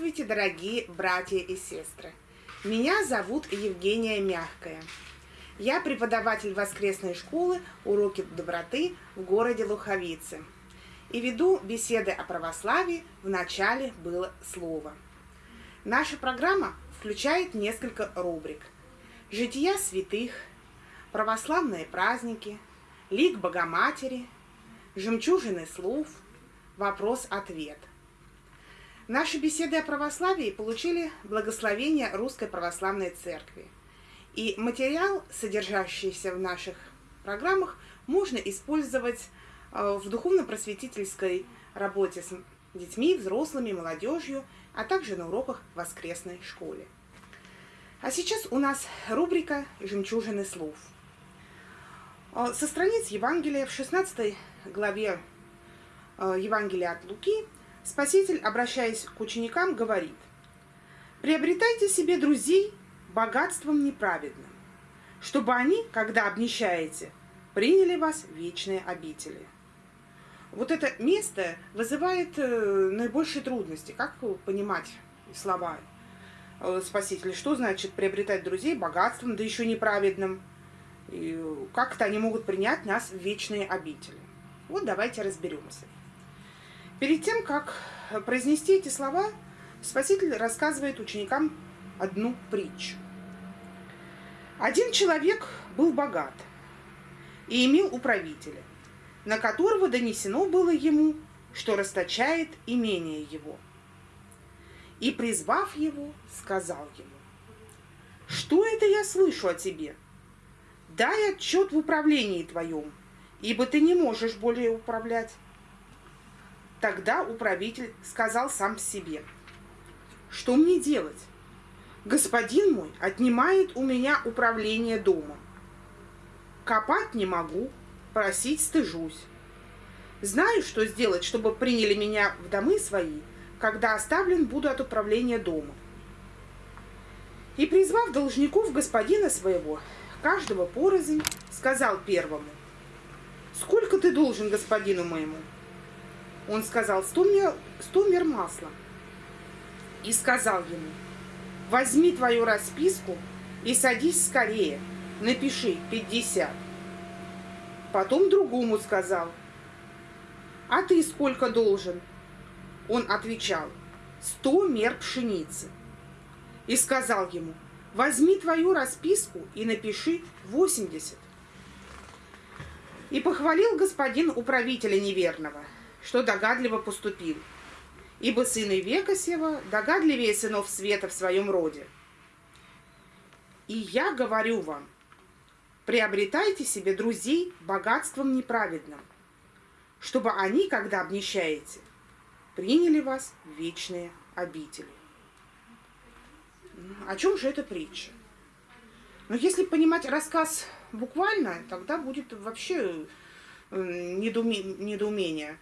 Здравствуйте, дорогие братья и сестры! Меня зовут Евгения Мягкая. Я преподаватель воскресной школы «Уроки доброты» в городе Луховицы. И веду беседы о православии «В начале было слово». Наша программа включает несколько рубрик. Жития святых, православные праздники, лик Богоматери, жемчужины слов, вопрос-ответ – Наши беседы о православии получили благословение Русской Православной Церкви. И материал, содержащийся в наших программах, можно использовать э, в духовно-просветительской работе с детьми, взрослыми, молодежью, а также на уроках в воскресной школе. А сейчас у нас рубрика «Жемчужины слов». Э, со страниц Евангелия в 16 главе э, Евангелия от Луки – Спаситель, обращаясь к ученикам, говорит, «Приобретайте себе друзей богатством неправедным, чтобы они, когда обнищаете, приняли вас в вечные обители». Вот это место вызывает э, наибольшие трудности. Как понимать слова э, Спасителя? Что значит приобретать друзей богатством, да еще неправедным? Как-то они могут принять нас в вечные обители? Вот давайте разберемся. Перед тем, как произнести эти слова, Спаситель рассказывает ученикам одну притчу. Один человек был богат и имел управителя, на которого донесено было ему, что расточает имение его. И, призвав его, сказал ему, «Что это я слышу о тебе? Дай отчет в управлении твоем, ибо ты не можешь более управлять». Тогда управитель сказал сам себе, что мне делать? Господин мой отнимает у меня управление домом. Копать не могу, просить стыжусь. Знаю, что сделать, чтобы приняли меня в домы свои, когда оставлен буду от управления дома. И, призвав должников господина своего, каждого порознь, сказал первому, «Сколько ты должен господину моему?» Он сказал, сто мер, сто мер масла. И сказал ему, возьми твою расписку и садись скорее, напиши 50. Потом другому сказал, а ты сколько должен? Он отвечал, сто мер пшеницы. И сказал ему, возьми твою расписку и напиши 80. И похвалил господин управителя неверного – что догадливо поступил. Ибо сыны века сего догадливее сынов света в своем роде. И я говорю вам, приобретайте себе друзей богатством неправедным, чтобы они, когда обнищаете, приняли вас в вечные обители. О чем же эта притча? Но если понимать рассказ буквально, тогда будет вообще недоумение.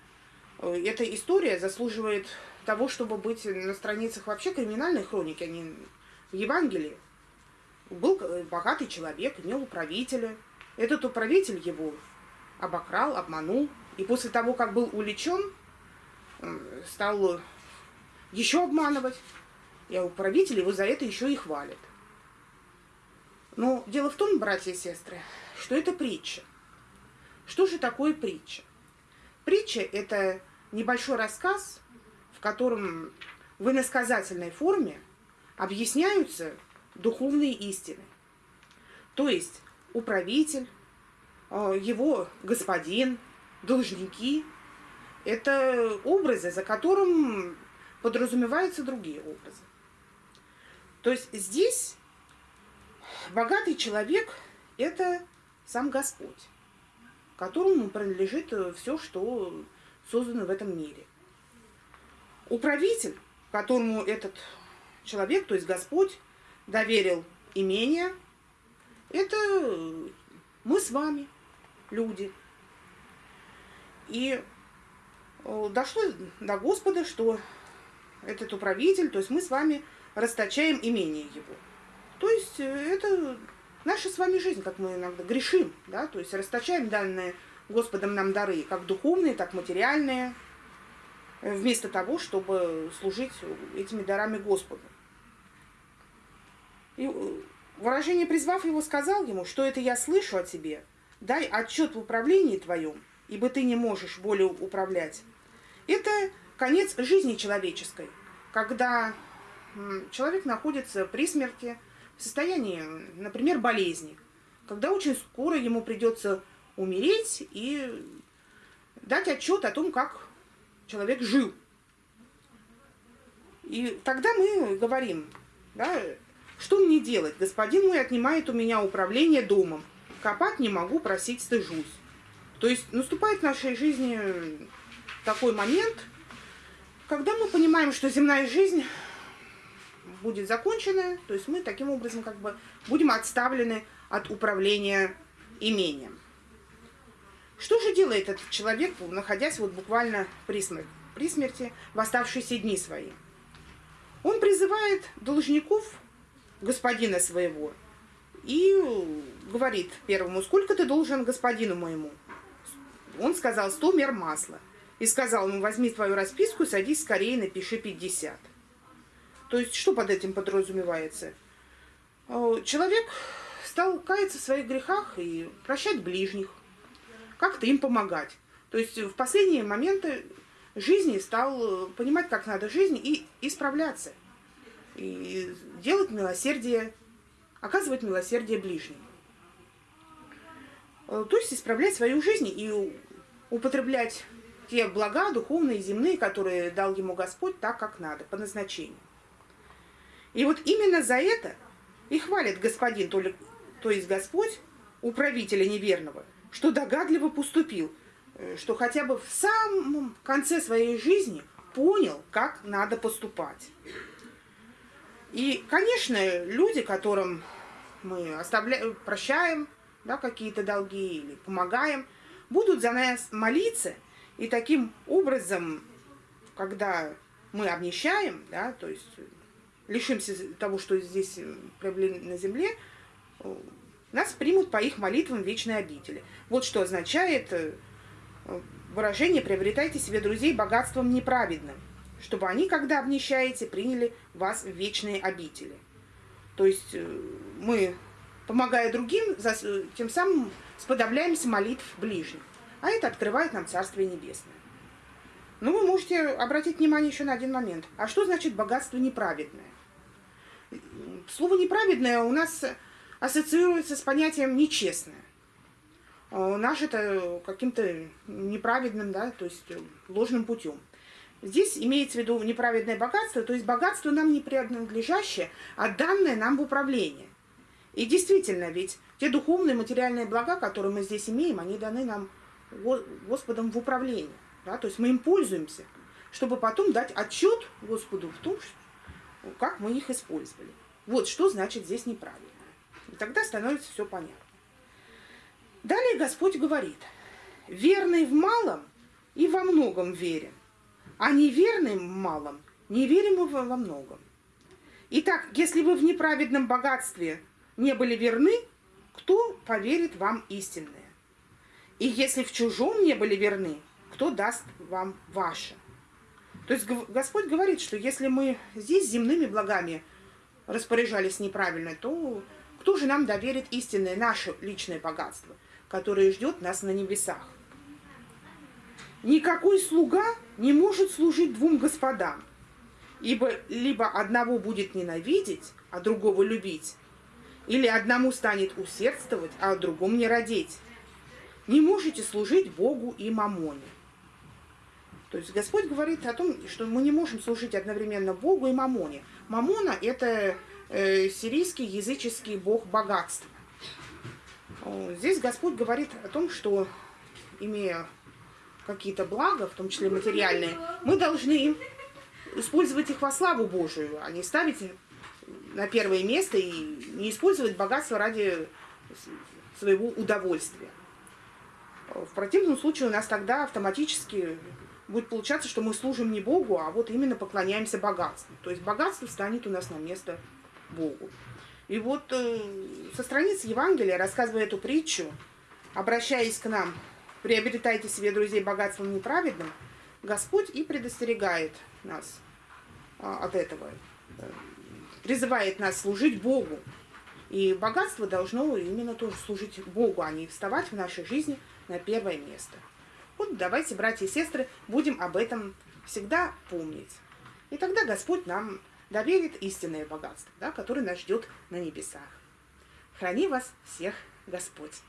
Э, эта история заслуживает того, чтобы быть на страницах вообще криминальной хроники, а не в Евангелии. Был богатый человек, имел управителя. Этот управитель его обокрал, обманул. И после того, как был увлечен, э, стал еще обманывать. И управитель его за это еще и хвалит. Но дело в том, братья и сестры, что это притча. Что же такое притча? Притча – это небольшой рассказ, в котором в иносказательной форме объясняются духовные истины. То есть управитель, э, его господин, должники – это образы, за которым подразумеваются другие образы. То есть здесь богатый человек – это сам Господь, которому принадлежит все, что созданы в этом мире. Управитель, которому этот человек, то есть Господь, доверил имение, это мы с вами, люди. И э, дошло до Господа, что этот управитель, то есть мы с вами расточаем имение его. То есть э, это наша с вами жизнь, как мы иногда грешим, да, то есть расточаем данные Господом нам дары, как духовные, так материальные. вместо того, чтобы служить этими дарами Господу. И выражение призвав его, сказал ему, что это я слышу о тебе. Дай отчет в управлении твоем, ибо ты не можешь более управлять. Это конец жизни человеческой, когда человек находится при смерти, в состоянии, например, болезни, когда очень скоро ему придется умереть и дать отчет о том, как человек жил. И тогда мы говорим, да, что мне делать? Господин мой отнимает у меня управление домом. Копать не могу, просить стыжусь. То есть наступает в нашей жизни такой момент, когда мы понимаем, что земная жизнь будет закончена, то есть мы таким образом как бы будем отставлены от управления имением. Что же делает этот человек, находясь вот буквально при смерти, при смерти в оставшиеся дни свои? Он призывает должников господина своего и говорит первому, сколько ты должен господину моему? Он сказал, сто мер масла. И сказал ему, возьми твою расписку, садись скорее, напиши 50. То есть, что под этим подразумевается? Э, человек стал каяться в своих грехах и прощать ближних, как-то им помогать. То есть, в последние моменты жизни стал э, понимать, как надо жизнь и исправляться. И делать милосердие, оказывать милосердие ближним. Э, то есть, исправлять свою жизнь и употреблять те блага духовные, земные, которые дал ему Господь так, как надо, по назначению. И вот именно за это и хвалит господин, то, ли, то есть Господь, управителя неверного, что догадливо поступил, э, что хотя бы в самом конце своей жизни понял, как надо поступать. И, конечно, люди, которым мы оставляем, прощаем да, какие-то долги или помогаем, будут за нас молиться, и таким образом, когда мы обнищаем, да, то есть лишимся того, что здесь э, приобрели на земле, э, нас примут по их молитвам вечной обители. Вот что означает э, выражение «приобретайте себе друзей богатством неправедным», чтобы они, когда обнищаете, приняли вас в вечные обители. То есть мы, помогая другим, тем самым сподобляемся молитв ближних. А это открывает нам Царствие Небесное. Но вы можете обратить внимание еще на один момент. А что значит богатство неправедное? Слово неправедное у нас ассоциируется с понятием нечестное. А наш это каким-то неправедным, да, то есть ложным путем. Здесь имеется в виду неправедное богатство, то есть богатство нам не принадлежащее, а данное нам в управление. И действительно, ведь те духовные материальные блага, которые мы здесь имеем, они даны нам Господом в управление. Да? То есть мы им пользуемся, чтобы потом дать отчет Господу в том, как мы их использовали. Вот что значит здесь неправильно. И тогда становится все понятно. Далее Господь говорит, верный в малом и во многом верен, а неверный в малом не верим во, во многом. Итак, если вы в неправедном богатстве не были верны, кто поверит вам истинное? И если в чужом не были верны, кто даст вам ваше? То есть Господь говорит, что если мы здесь земными благами распоряжались неправильно, то кто же нам доверит истинное наше личное богатство, которое ждет нас на небесах? Никакой слуга не может служить двум господам, ибо либо одного будет ненавидеть, а другого любить, или одному станет усердствовать, а другому не родить. Не можете служить Богу и мамоне. То есть Господь говорит о том, что мы не можем служить одновременно Богу и Мамоне. Мамона – это сирийский языческий бог богатства. Здесь Господь говорит о том, что, имея какие-то блага, в том числе материальные, мы должны использовать их во славу Божию, а не ставить на первое место и не использовать богатство ради своего удовольствия. В противном случае у нас тогда автоматически будет получаться, что мы служим не Богу, а вот именно поклоняемся богатству. То есть богатство станет у нас на место Богу. И вот э, со страниц Евангелия, рассказывая эту притчу, обращаясь к нам, приобретайте себе друзей богатством неправедным, Господь и предостерегает нас а, от этого, призывает нас служить Богу. И богатство должно именно тоже служить Богу, а не вставать в нашей жизни на первое место. Вот давайте, братья и сестры, будем об этом всегда помнить. И тогда Господь нам доверит истинное богатство, да, которое нас ждет на небесах. Храни вас всех Господь.